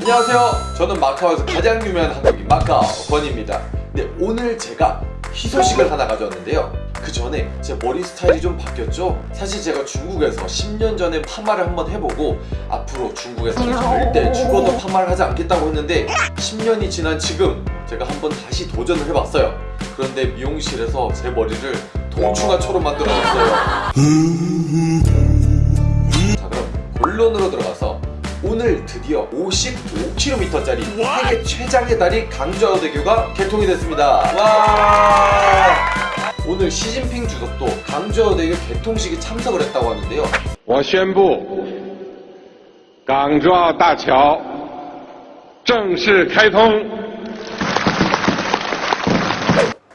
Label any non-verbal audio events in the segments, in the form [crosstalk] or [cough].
안녕하세요. 저는 마카오에서 가장 유명한 한국인 마카오 권입니다. 네, 오늘 제가 희소식을 하나 가져왔는데요. 그 전에 제 머리 스타일이 좀 바뀌었죠? 사실 제가 중국에서 10년 전에 파마를 한번 해보고 앞으로 중국에서 절대 죽어도 파마를 하지 않겠다고 했는데 10년이 지난 지금 제가 한번 다시 도전을 해봤어요. 그런데 미용실에서 제 머리를 동충하초로 만들어줬어요. 자 그럼 본론으로 들어가서 오늘 드디어 55km짜리 세계 최장의 다리 강주하우대교가 개통이 됐습니다. 와! 오늘 시진핑 주석도 강주하우대교 개통식에 참석을 했다고 하는데요. 我宣布，港珠澳大桥正式开通。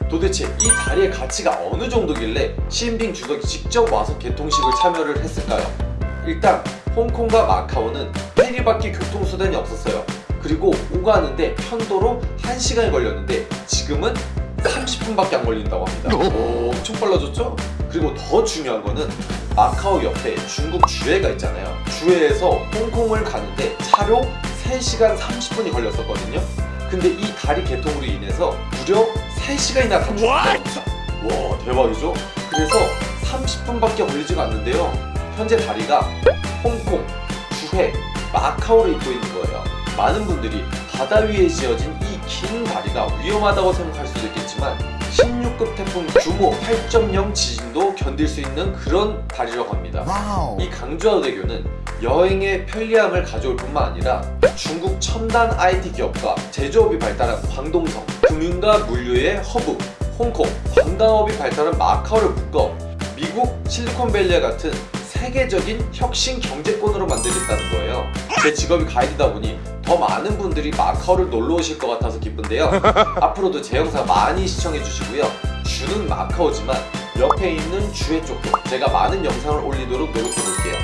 도대체 이 다리의 가치가 어느 정도길래 시진핑 주석이 직접 와서 개통식을 참여를 했을까요? 일단 홍콩과 마카오는 페리밖에 교통수단이 없었어요. 그리고 오가는데 편도로 1시간이 걸렸는데 지금은 30분밖에 안 걸린다고 합니다. 오, 엄청 빨라졌죠? 그리고 더 중요한 거는 마카오 옆에 중국 주해가 있잖아요. 주해에서 홍콩을 가는데 차로 3시간 30분이 걸렸었거든요. 근데 이 다리 개통으로 인해서 무려 3시간이나 단축됐습니다. 와 대박이죠? 그래서 30분밖에 걸리지가 않는데요. 현재 다리가 홍콩, 주해, 마카오를 잇고 있는 거예요. 많은 분들이 바다 위에 지어진 이 긴 다리가 위험하다고 생각할 수도 있겠지만 16급 태풍 규모 8.0 지진도 견딜 수 있는 그런 다리라고 합니다. 이 강주아오대교는 여행의 편리함을 가져올 뿐만 아니라 중국 첨단 IT 기업과 제조업이 발달한 광동성, 금융과 물류의 허브, 홍콩, 관광업이 발달한 마카오를 묶어 미국 실리콘밸리와 같은 세계적인 혁신 경제권으로 만들겠다는 거예요. 제 직업이 가이드다 보니 더 많은 분들이 마카오를 놀러 오실 것 같아서 기쁜데요. [laughs] 앞으로도 제 영상 많이 시청해 주시고요. 주는 마카오지만 옆에 있는 주의 쪽도 제가 많은 영상을 올리도록 노력해 볼게요.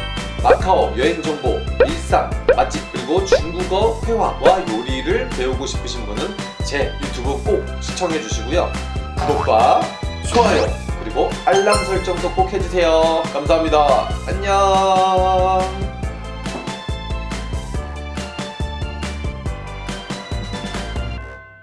마카오 여행 정보, 일상, 맛집 그리고 중국어 회화와 요리를 배우고 싶으신 분은 제 유튜브 꼭 시청해 주시고요. 구독과 좋아요 그리고 알람 설정도 꼭 해주세요. 감사합니다. 안녕.